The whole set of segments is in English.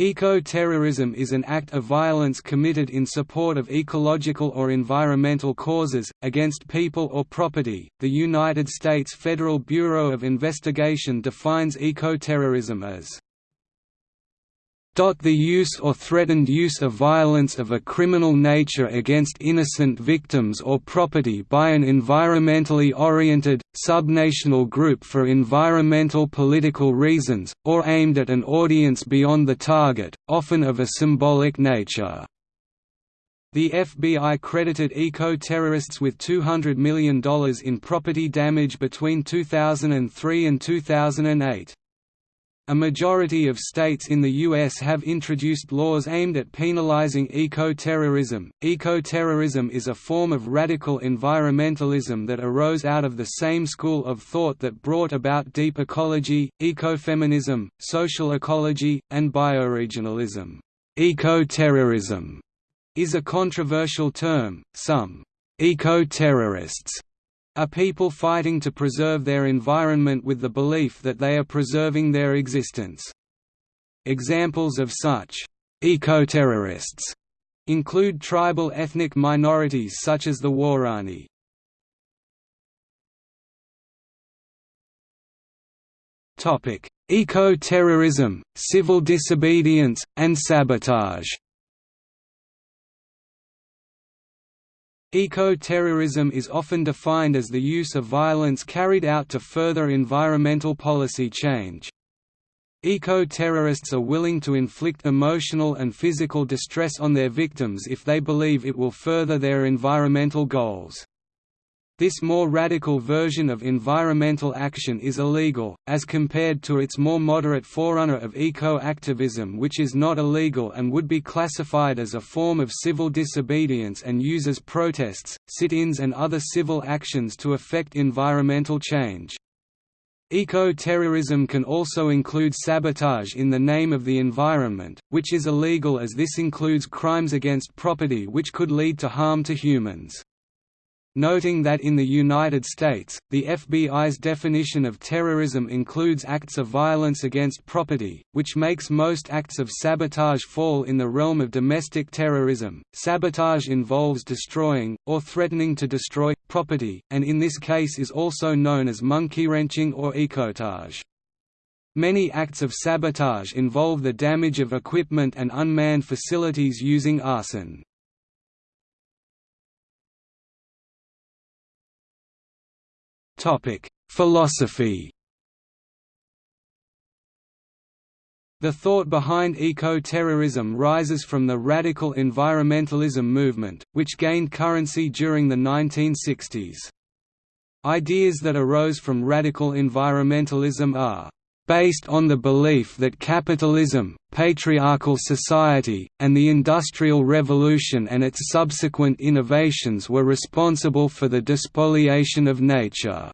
Eco-terrorism is an act of violence committed in support of ecological or environmental causes, against people or property. The United States Federal Bureau of Investigation defines eco-terrorism as the use or threatened use of violence of a criminal nature against innocent victims or property by an environmentally oriented, subnational group for environmental political reasons, or aimed at an audience beyond the target, often of a symbolic nature. The FBI credited eco-terrorists with $200 million in property damage between 2003 and 2008. A majority of states in the U.S. have introduced laws aimed at penalizing eco-terrorism. Eco-terrorism is a form of radical environmentalism that arose out of the same school of thought that brought about deep ecology, ecofeminism, social ecology, and bioregionalism. Eco-terrorism is a controversial term. Some eco-terrorists are people fighting to preserve their environment with the belief that they are preserving their existence. Examples of such eco-terrorists include tribal ethnic minorities such as the Waorani. Eco-terrorism, civil disobedience, and sabotage Eco-terrorism is often defined as the use of violence carried out to further environmental policy change. Eco-terrorists are willing to inflict emotional and physical distress on their victims if they believe it will further their environmental goals. This more radical version of environmental action is illegal, as compared to its more moderate forerunner of eco-activism which is not illegal and would be classified as a form of civil disobedience and uses protests, sit-ins and other civil actions to effect environmental change. Eco-terrorism can also include sabotage in the name of the environment, which is illegal as this includes crimes against property which could lead to harm to humans noting that in the United States, the FBI's definition of terrorism includes acts of violence against property, which makes most acts of sabotage fall in the realm of domestic terrorism. Sabotage involves destroying, or threatening to destroy, property, and in this case is also known as monkey-wrenching or ecotage. Many acts of sabotage involve the damage of equipment and unmanned facilities using arson. Topic: Philosophy. The thought behind eco-terrorism rises from the radical environmentalism movement, which gained currency during the 1960s. Ideas that arose from radical environmentalism are based on the belief that capitalism, patriarchal society, and the Industrial Revolution and its subsequent innovations were responsible for the despoliation of nature.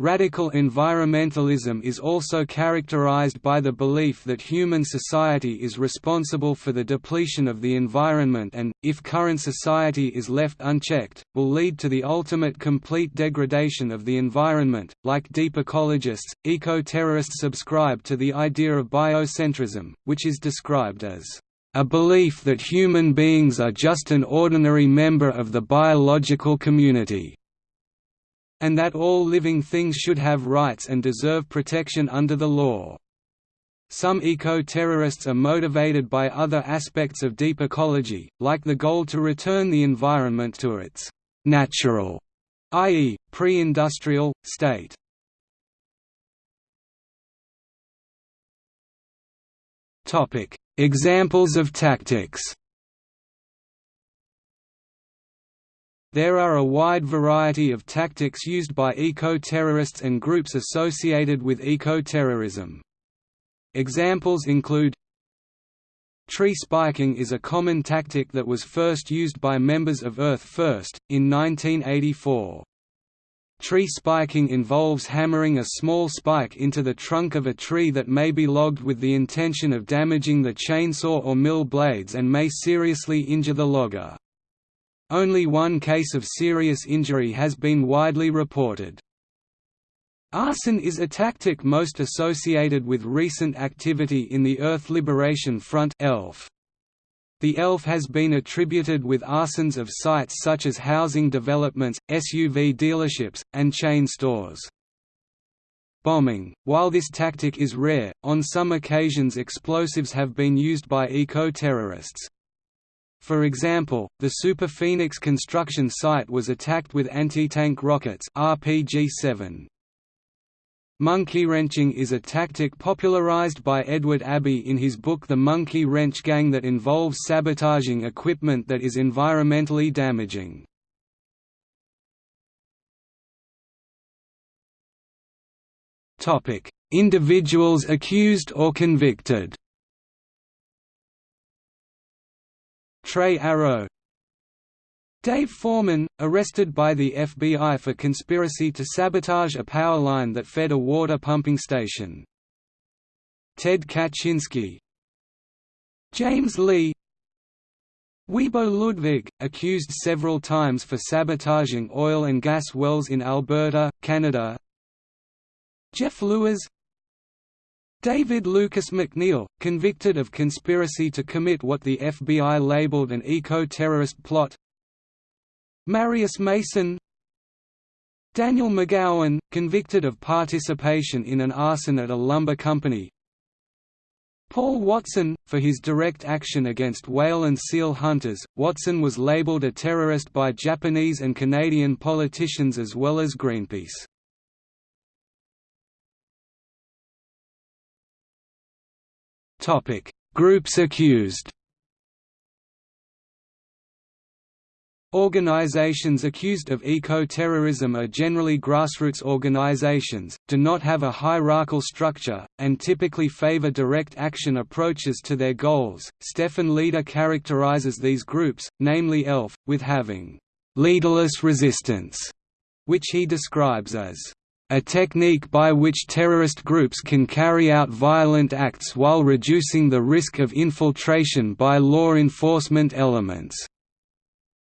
Radical environmentalism is also characterized by the belief that human society is responsible for the depletion of the environment and, if current society is left unchecked, will lead to the ultimate complete degradation of the environment. Like deep ecologists, eco-terrorists subscribe to the idea of biocentrism, which is described as a belief that human beings are just an ordinary member of the biological community and that all living things should have rights and deserve protection under the law. Some eco-terrorists are motivated by other aspects of deep ecology, like the goal to return the environment to its «natural» i.e., pre-industrial, state. Examples of tactics There are a wide variety of tactics used by eco-terrorists and groups associated with eco-terrorism. Examples include Tree spiking is a common tactic that was first used by members of Earth First, in 1984. Tree spiking involves hammering a small spike into the trunk of a tree that may be logged with the intention of damaging the chainsaw or mill blades and may seriously injure the logger. Only one case of serious injury has been widely reported. Arson is a tactic most associated with recent activity in the Earth Liberation Front ELF. The ELF has been attributed with arsons of sites such as housing developments, SUV dealerships, and chain stores. Bombing While this tactic is rare, on some occasions explosives have been used by eco-terrorists. For example, the Super Phoenix construction site was attacked with anti-tank rockets RPG-7. Monkey wrenching is a tactic popularized by Edward Abbey in his book The Monkey Wrench Gang that involves sabotaging equipment that is environmentally damaging. Individuals accused or convicted Tre Arrow. Dave Foreman, arrested by the FBI for conspiracy to sabotage a power line that fed a water pumping station. Ted Kaczynski. James Lee. Wiebo Ludwig, accused several times for sabotaging oil and gas wells in Alberta, Canada. Jeff Luers David Lucas McNeil, convicted of conspiracy to commit what the FBI labeled an eco-terrorist plot. Marius Mason. Daniel McGowan, convicted of participation in an arson at a lumber company. Paul Watson, for his direct action against whale and seal hunters, Watson was labeled a terrorist by Japanese and Canadian politicians as well as Greenpeace. Groups accused Organizations accused of eco-terrorism are generally grassroots organizations, do not have a hierarchical structure, and typically favor direct action approaches to their goals. Stefan Leader characterizes these groups, namely ELF, with having leaderless resistance, which he describes as a technique by which terrorist groups can carry out violent acts while reducing the risk of infiltration by law enforcement elements.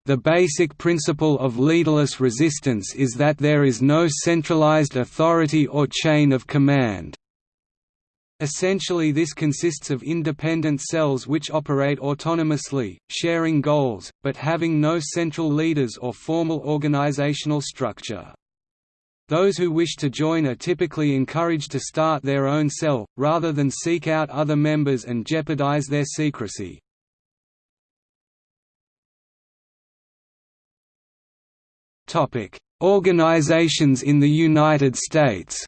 The basic principle of leaderless resistance is that there is no centralized authority or chain of command. Essentially this consists of independent cells which operate autonomously, sharing goals, but having no central leaders or formal organizational structure. Those who wish to join are typically encouraged to start their own cell, rather than seek out other members and jeopardize their secrecy. Organizations in the United States.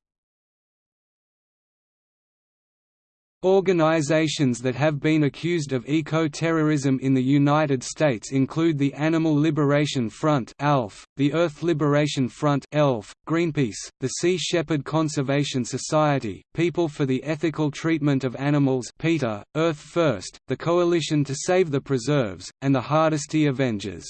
Organizations that have been accused of eco-terrorism in the United States include the Animal Liberation Front (ALF), the Earth Liberation Front (ELF), Greenpeace, the Sea Shepherd Conservation Society, People for the Ethical Treatment of Animals (PETA), Earth First, the Coalition to Save the Preserves, and the Hardesty Avengers.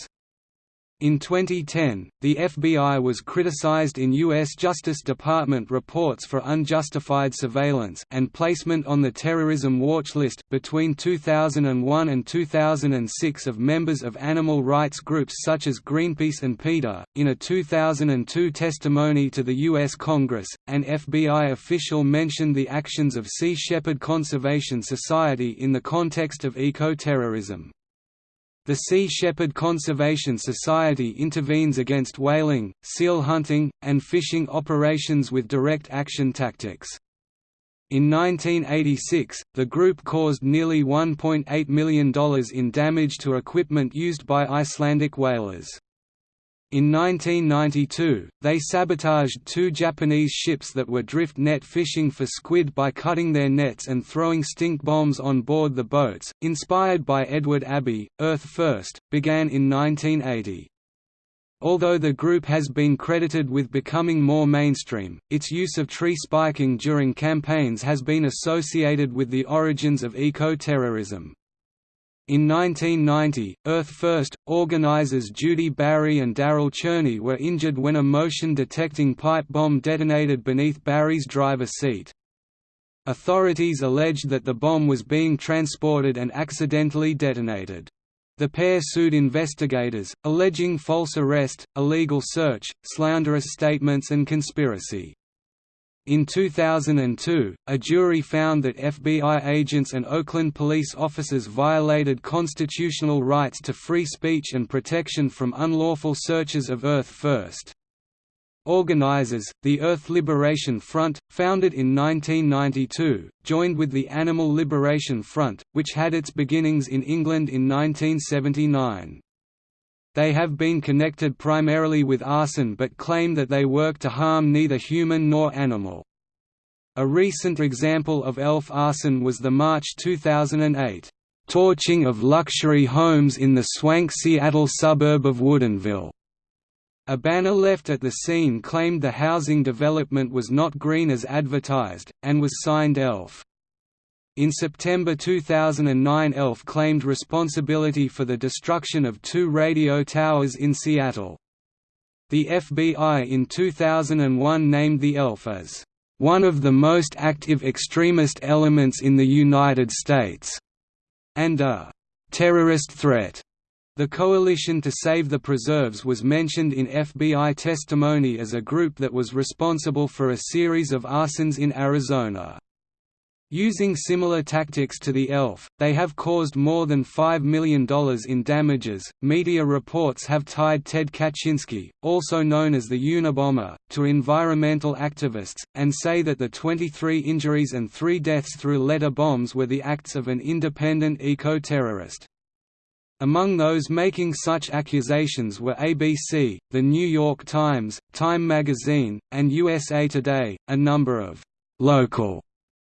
In 2010, the FBI was criticized in U.S. Justice Department reports for unjustified surveillance and placement on the terrorism watch list. Between 2001 and 2006, of members of animal rights groups such as Greenpeace and PETA. In a 2002 testimony to the U.S. Congress, an FBI official mentioned the actions of Sea Shepherd Conservation Society in the context of eco-terrorism. The Sea Shepherd Conservation Society intervenes against whaling, seal hunting, and fishing operations with direct action tactics. In 1986, the group caused nearly $1.8 million in damage to equipment used by Icelandic whalers. In 1992, they sabotaged two Japanese ships that were drift net fishing for squid by cutting their nets and throwing stink bombs on board the boats. Inspired by Edward Abbey, Earth First began in 1980. Although the group has been credited with becoming more mainstream, its use of tree spiking during campaigns has been associated with the origins of eco-terrorism. In 1990, Earth First, organizers Judi Bari and Darryl Cherney were injured when a motion-detecting pipe bomb detonated beneath Bari's driver seat. Authorities alleged that the bomb was being transported and accidentally detonated. The pair sued investigators, alleging false arrest, illegal search, slanderous statements and conspiracy. In 2002, a jury found that FBI agents and Oakland police officers violated constitutional rights to free speech and protection from unlawful searches of Earth First. Organizers, the Earth Liberation Front, founded in 1992, joined with the Animal Liberation Front, which had its beginnings in England in 1979. They have been connected primarily with arson but claim that they work to harm neither human nor animal. A recent example of ELF arson was the March 2008 torching of luxury homes in the swank Seattle suburb of Woodinville. A banner left at the scene claimed the housing development was not green as advertised, and was signed ELF. In September 2009 ELF claimed responsibility for the destruction of two radio towers in Seattle. The FBI in 2001 named the ELF as, "...one of the most active extremist elements in the United States", and a "...terrorist threat." The Coalition to Save the Preserves was mentioned in FBI testimony as a group that was responsible for a series of arsons in Arizona. Using similar tactics to the ELF, they have caused more than $5 million in damages. Media reports have tied Ted Kaczynski, also known as the Unabomber, to environmental activists, and say that the 23 injuries and three deaths through letter bombs were the acts of an independent eco-terrorist. Among those making such accusations were ABC, The New York Times, Time magazine, and USA Today. A number of local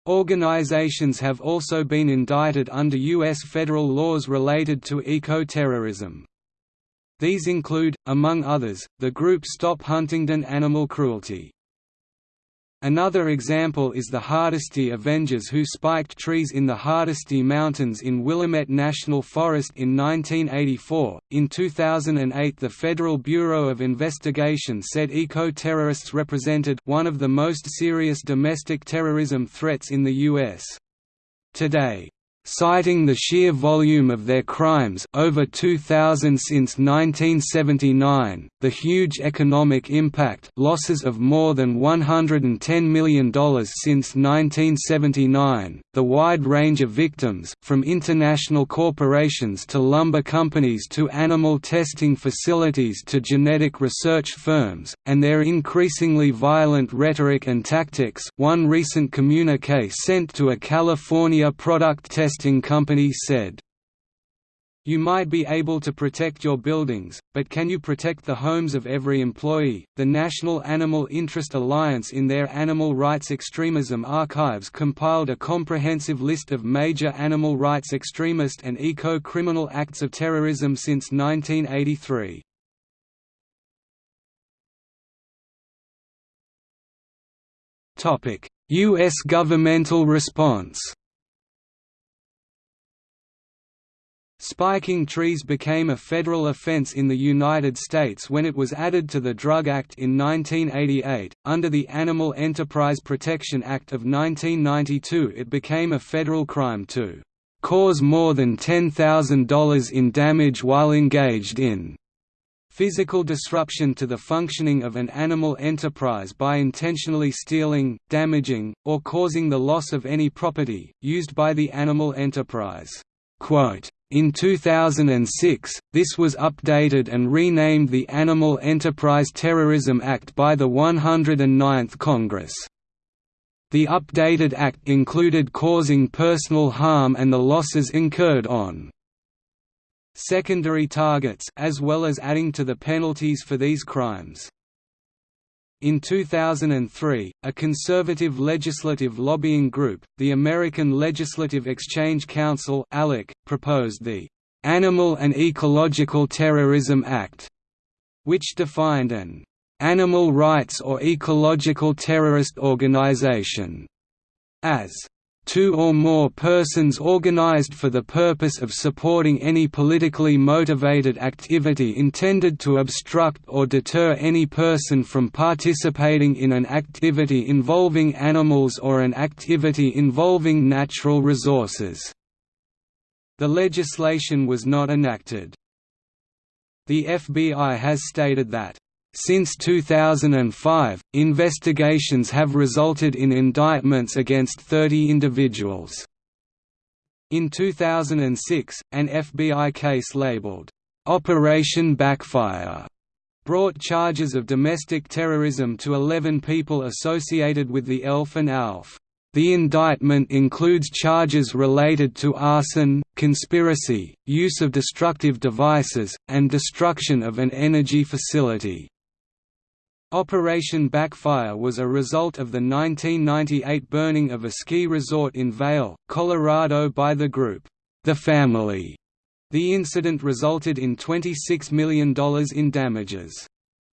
Organizations have also been indicted under U.S. federal laws related to eco-terrorism. These include, among others, the group Stop Huntingdon Animal Cruelty. Another example is the Hardesty Avengers who spiked trees in the Hardesty Mountains in Willamette National Forest in 1984. In 2008, the Federal Bureau of Investigation said eco-terrorists represented one of the most serious domestic terrorism threats in the U.S. Today, citing the sheer volume of their crimes. Over 2,000 since 1979, the huge economic impact losses of more than $110 million since 1979, the wide range of victims from international corporations to lumber companies to animal testing facilities to genetic research firms, and their increasingly violent rhetoric and tactics. One recent communique sent to a California product test Broadcasting Company said, you might be able to protect your buildings, but can you protect the homes of every employee? The National Animal Interest Alliance, in their Animal Rights Extremism archives, compiled a comprehensive list of major animal rights extremist and eco criminal acts of terrorism since 1983. U.S. governmental response Spiking trees became a federal offense in the United States when it was added to the Drug Act in 1988. Under the Animal Enterprise Protection Act of 1992, it became a federal crime to cause more than $10,000 in damage while engaged in physical disruption to the functioning of an animal enterprise by intentionally stealing, damaging, or causing the loss of any property, used by the animal enterprise. Quote, in 2006, this was updated and renamed the Animal Enterprise Terrorism Act by the 109th Congress. The updated act included causing personal harm and the losses incurred on secondary targets as well as adding to the penalties for these crimes. In 2003, a conservative legislative lobbying group, the American Legislative Exchange Council ALEC, proposed the "'Animal and Ecological Terrorism Act", which defined an "'animal rights or ecological terrorist organization' as two or more persons organized for the purpose of supporting any politically motivated activity intended to obstruct or deter any person from participating in an activity involving animals or an activity involving natural resources." The legislation was not enacted. The FBI has stated that Since 2005, investigations have resulted in indictments against 30 individuals. In 2006, an FBI case labeled, "'Operation Backfire' brought charges of domestic terrorism to 11 people associated with the ELF and ALF. The indictment includes charges related to arson, conspiracy, use of destructive devices, and destruction of an energy facility. Operation Backfire was a result of the 1998 burning of a ski resort in Vail, Colorado by the group, The Family. The incident resulted in $26 million in damages.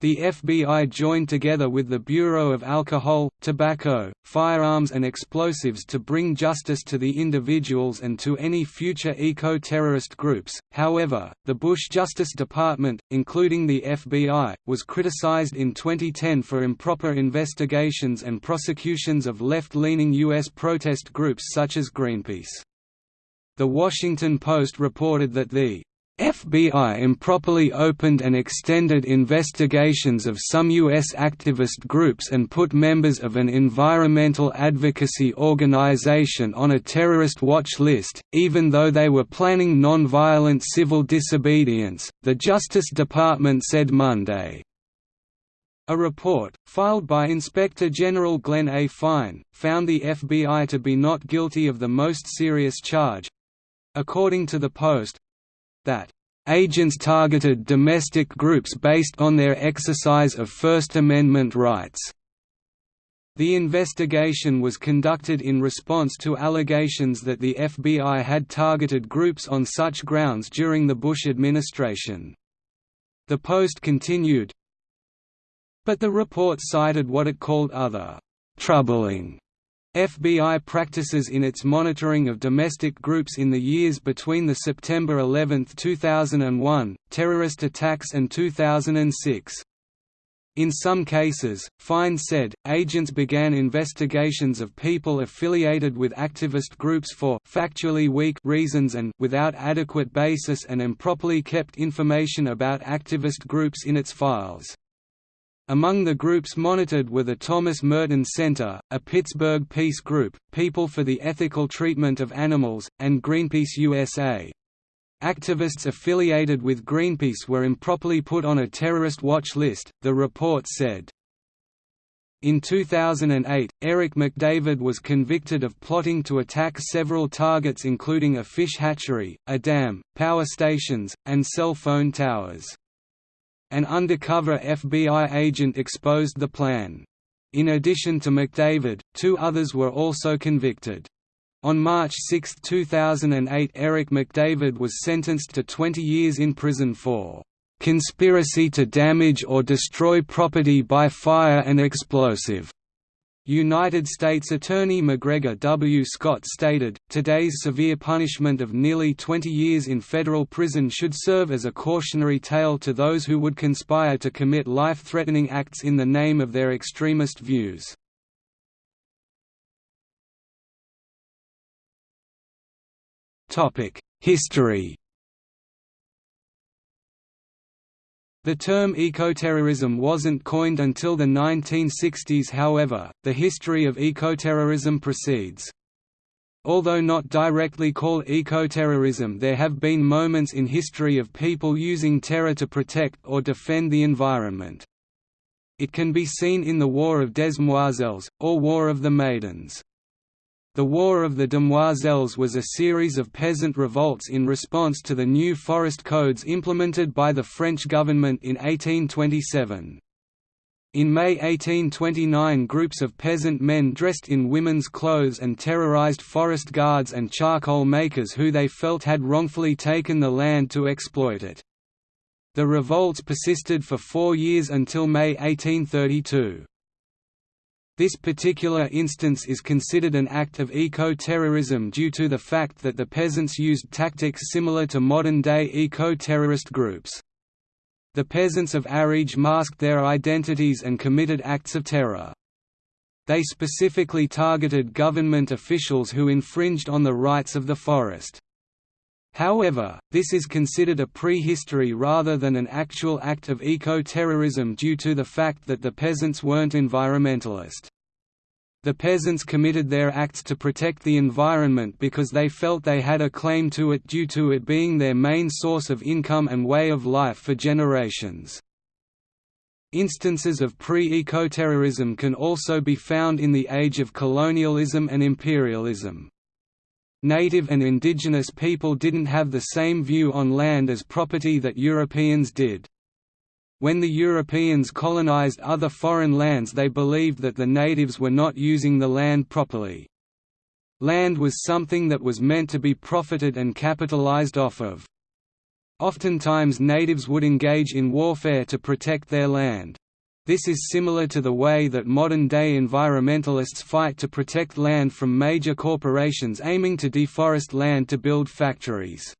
The FBI joined together with the Bureau of Alcohol, Tobacco, Firearms and Explosives to bring justice to the individuals and to any future eco-terrorist groups. However, the Bush Justice Department, including the FBI, was criticized in 2010 for improper investigations and prosecutions of left-leaning U.S. protest groups such as Greenpeace. The Washington Post reported that the FBI improperly opened and extended investigations of some U.S. activist groups and put members of an environmental advocacy organization on a terrorist watch list, even though they were planning nonviolent civil disobedience, the Justice Department said Monday. A report, filed by Inspector General Glenn A. Fine, found the FBI to be not guilty of the most serious charge—according to the Post, that agents targeted domestic groups based on their exercise of First Amendment rights. The investigation was conducted in response to allegations that the FBI had targeted groups on such grounds during the Bush administration. The Post continued, But the report cited what it called other «troubling» FBI practices in its monitoring of domestic groups in the years between the September 11, 2001, terrorist attacks and 2006. In some cases, Fine said, agents began investigations of people affiliated with activist groups for factually weak reasons and without adequate basis and improperly kept information about activist groups in its files. Among the groups monitored were the Thomas Merton Center, a Pittsburgh peace group, People for the Ethical Treatment of Animals, and Greenpeace USA. Activists affiliated with Greenpeace were improperly put on a terrorist watch list, the report said. In 2008, Eric McDavid was convicted of plotting to attack several targets including a fish hatchery, a dam, power stations, and cell phone towers. An undercover FBI agent exposed the plan. In addition to McDavid, two others were also convicted. On March 6, 2008 Eric McDavid was sentenced to 20 years in prison for "...conspiracy to damage or destroy property by fire and explosive." United States Attorney McGregor W. Scott stated, today's severe punishment of nearly 20 years in federal prison should serve as a cautionary tale to those who would conspire to commit life-threatening acts in the name of their extremist views. History The term ecoterrorism wasn't coined until the 1960s however, the history of ecoterrorism proceeds. Although not directly called ecoterrorism there have been moments in history of people using terror to protect or defend the environment. It can be seen in the War of Demoiselles, or War of the Maidens. The War of the Demoiselles was a series of peasant revolts in response to the new forest codes implemented by the French government in 1827. In May 1829 groups of peasant men dressed in women's clothes and terrorized forest guards and charcoal makers who they felt had wrongfully taken the land to exploit it. The revolts persisted for four years until May 1832. This particular instance is considered an act of eco-terrorism due to the fact that the peasants used tactics similar to modern-day eco-terrorist groups. The peasants of Ariège masked their identities and committed acts of terror. They specifically targeted government officials who infringed on the rights of the forest. However, this is considered a prehistory rather than an actual act of eco-terrorism due to the fact that the peasants weren't environmentalist. The peasants committed their acts to protect the environment because they felt they had a claim to it due to it being their main source of income and way of life for generations. Instances of pre-ecoterrorism can also be found in the age of colonialism and imperialism. Native and indigenous people didn't have the same view on land as property that Europeans did. When the Europeans colonized other foreign lands they believed that the natives were not using the land properly. Land was something that was meant to be profited and capitalized off of. Oftentimes natives would engage in warfare to protect their land. This is similar to the way that modern-day environmentalists fight to protect land from major corporations aiming to deforest land to build factories.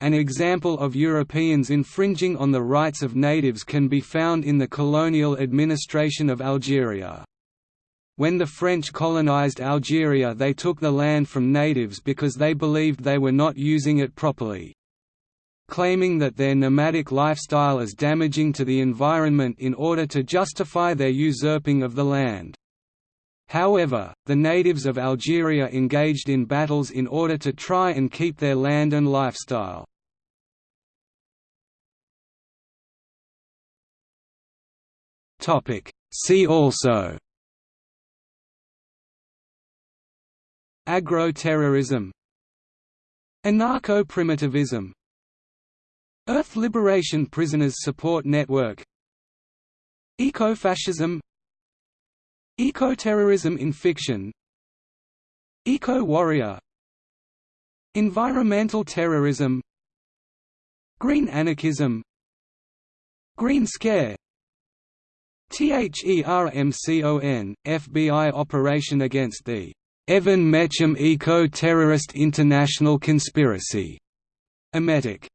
An example of Europeans infringing on the rights of natives can be found in the colonial administration of Algeria. When the French colonized Algeria they took the land from natives because they believed they were not using it properly claiming that their nomadic lifestyle is damaging to the environment in order to justify their usurping of the land. However, the natives of Algeria engaged in battles in order to try and keep their land and lifestyle. See also Agro-terrorism Anarcho-primitivism Earth Liberation Prisoners Support Network. Ecofascism. Ecoterrorism in fiction. Eco-warrior. Environmental terrorism. Green anarchism. Green Scare. THERMCON, FBI operation against the Evan Mecham Eco-Terrorist International Conspiracy, Emetic